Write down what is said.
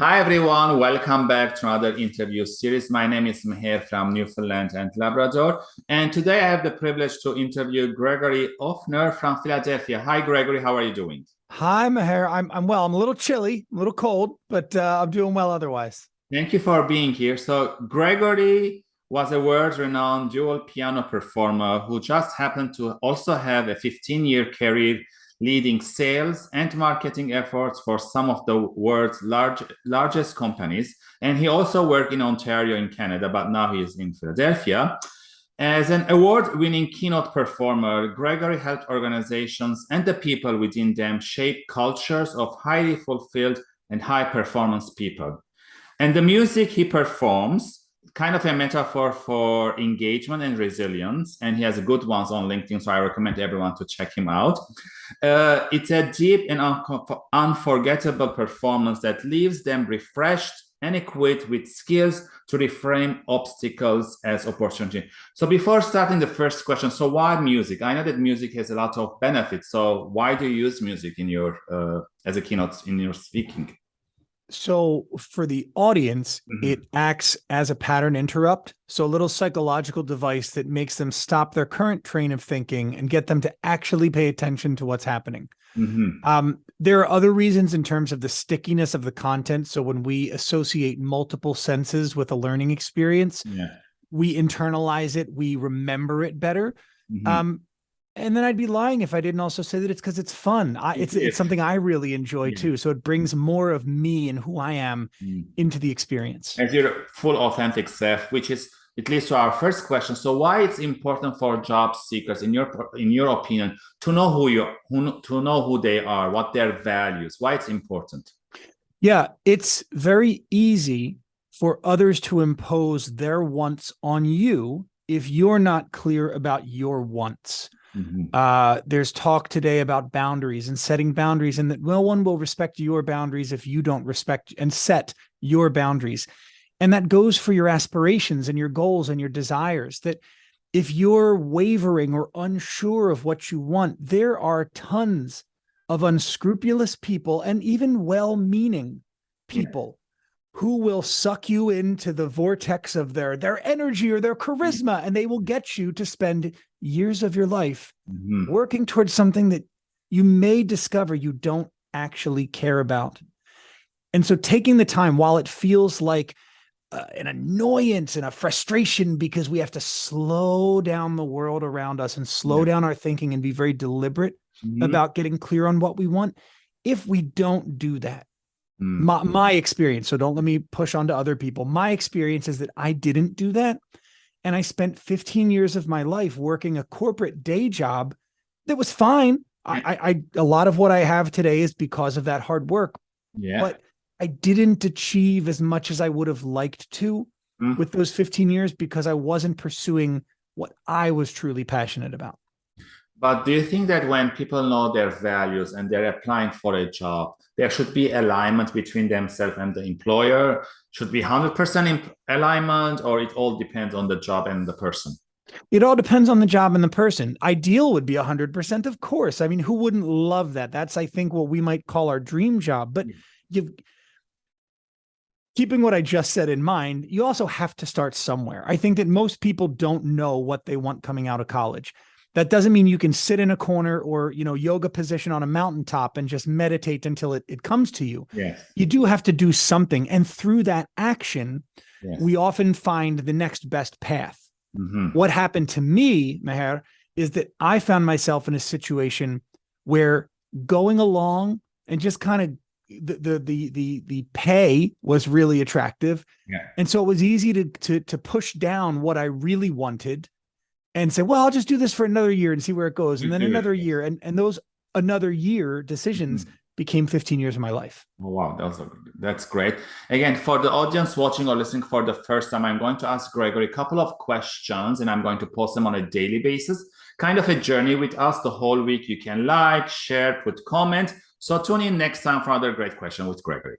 Hi, everyone. Welcome back to another interview series. My name is Meher from Newfoundland and Labrador. And today I have the privilege to interview Gregory Offner from Philadelphia. Hi, Gregory. How are you doing? Hi, Meher. I'm, I'm well. I'm a little chilly, a little cold, but uh, I'm doing well otherwise. Thank you for being here. So Gregory was a world-renowned dual piano performer who just happened to also have a 15-year career leading sales and marketing efforts for some of the world's large, largest companies. And he also worked in Ontario in Canada, but now he is in Philadelphia. As an award-winning keynote performer, Gregory helped organizations and the people within them shape cultures of highly fulfilled and high-performance people. And the music he performs kind of a metaphor for engagement and resilience, and he has good ones on LinkedIn, so I recommend everyone to check him out. Uh, it's a deep and un unforgettable performance that leaves them refreshed and equipped with skills to reframe obstacles as opportunity. So before starting the first question, so why music? I know that music has a lot of benefits. So why do you use music in your uh, as a keynote in your speaking? So for the audience, mm -hmm. it acts as a pattern interrupt. So a little psychological device that makes them stop their current train of thinking and get them to actually pay attention to what's happening. Mm -hmm. um, there are other reasons in terms of the stickiness of the content. So when we associate multiple senses with a learning experience, yeah. we internalize it, we remember it better. Mm -hmm. um, and then I'd be lying if I didn't also say that it's because it's fun. I, it's it's something I really enjoy yeah. too. So it brings more of me and who I am mm. into the experience. As your full authentic self, which is it leads to our first question. So why it's important for job seekers, in your in your opinion, to know who you who to know who they are, what their values, why it's important? Yeah, it's very easy for others to impose their wants on you if you're not clear about your wants. Mm -hmm. uh, there's talk today about boundaries and setting boundaries and that no one will respect your boundaries if you don't respect and set your boundaries. And that goes for your aspirations and your goals and your desires that if you're wavering or unsure of what you want, there are tons of unscrupulous people and even well-meaning people who will suck you into the vortex of their their energy or their charisma and they will get you to spend years of your life mm -hmm. working towards something that you may discover you don't actually care about and so taking the time while it feels like uh, an annoyance and a frustration because we have to slow down the world around us and slow yeah. down our thinking and be very deliberate mm -hmm. about getting clear on what we want if we don't do that Mm. My, my experience, so don't let me push on to other people. My experience is that I didn't do that. And I spent 15 years of my life working a corporate day job that was fine. I, I, a lot of what I have today is because of that hard work. Yeah. But I didn't achieve as much as I would have liked to mm. with those 15 years because I wasn't pursuing what I was truly passionate about. But do you think that when people know their values and they're applying for a job, there should be alignment between themselves and the employer? Should be 100% alignment or it all depends on the job and the person? It all depends on the job and the person. Ideal would be 100%, of course. I mean, who wouldn't love that? That's, I think, what we might call our dream job. But hmm. you've keeping what I just said in mind, you also have to start somewhere. I think that most people don't know what they want coming out of college. That doesn't mean you can sit in a corner or, you know, yoga position on a mountaintop and just meditate until it, it comes to you. Yes. You do have to do something. And through that action, yes. we often find the next best path. Mm -hmm. What happened to me, Meher, is that I found myself in a situation where going along and just kind of the the the the the pay was really attractive. Yeah. And so it was easy to to to push down what I really wanted and say, well, I'll just do this for another year and see where it goes. And then another year and, and those another year decisions mm -hmm. became 15 years of my life. Oh, wow, that's, that's great. Again, for the audience watching or listening for the first time, I'm going to ask Gregory a couple of questions and I'm going to post them on a daily basis. Kind of a journey with us the whole week. You can like, share, put comment. So tune in next time for another great question with Gregory.